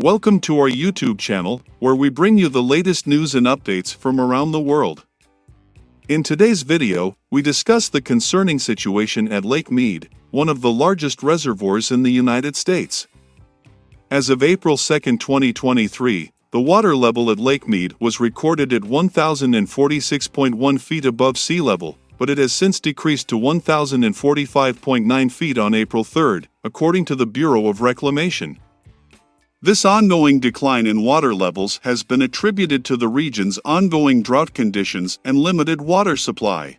Welcome to our YouTube channel, where we bring you the latest news and updates from around the world. In today's video, we discuss the concerning situation at Lake Mead, one of the largest reservoirs in the United States. As of April 2, 2023, the water level at Lake Mead was recorded at 1,046.1 feet above sea level, but it has since decreased to 1,045.9 feet on April 3, according to the Bureau of Reclamation. This ongoing decline in water levels has been attributed to the region's ongoing drought conditions and limited water supply.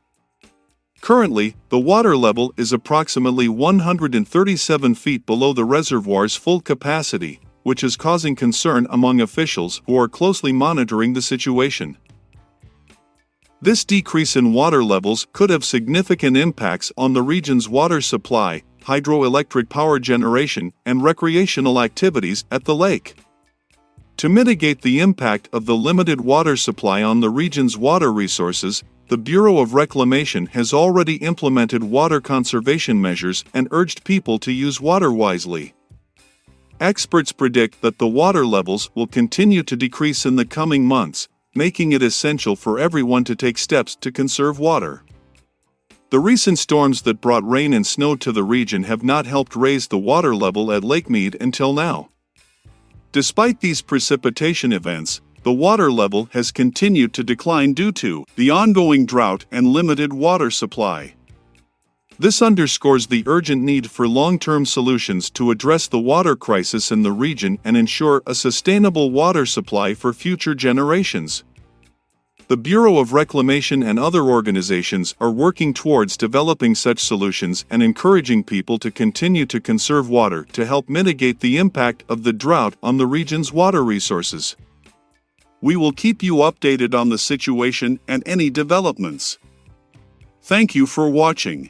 Currently, the water level is approximately 137 feet below the reservoir's full capacity, which is causing concern among officials who are closely monitoring the situation. This decrease in water levels could have significant impacts on the region's water supply, hydroelectric power generation, and recreational activities at the lake. To mitigate the impact of the limited water supply on the region's water resources, the Bureau of Reclamation has already implemented water conservation measures and urged people to use water wisely. Experts predict that the water levels will continue to decrease in the coming months, making it essential for everyone to take steps to conserve water. The recent storms that brought rain and snow to the region have not helped raise the water level at Lake Mead until now. Despite these precipitation events, the water level has continued to decline due to the ongoing drought and limited water supply. This underscores the urgent need for long term solutions to address the water crisis in the region and ensure a sustainable water supply for future generations. The Bureau of Reclamation and other organizations are working towards developing such solutions and encouraging people to continue to conserve water to help mitigate the impact of the drought on the region's water resources. We will keep you updated on the situation and any developments. Thank you for watching.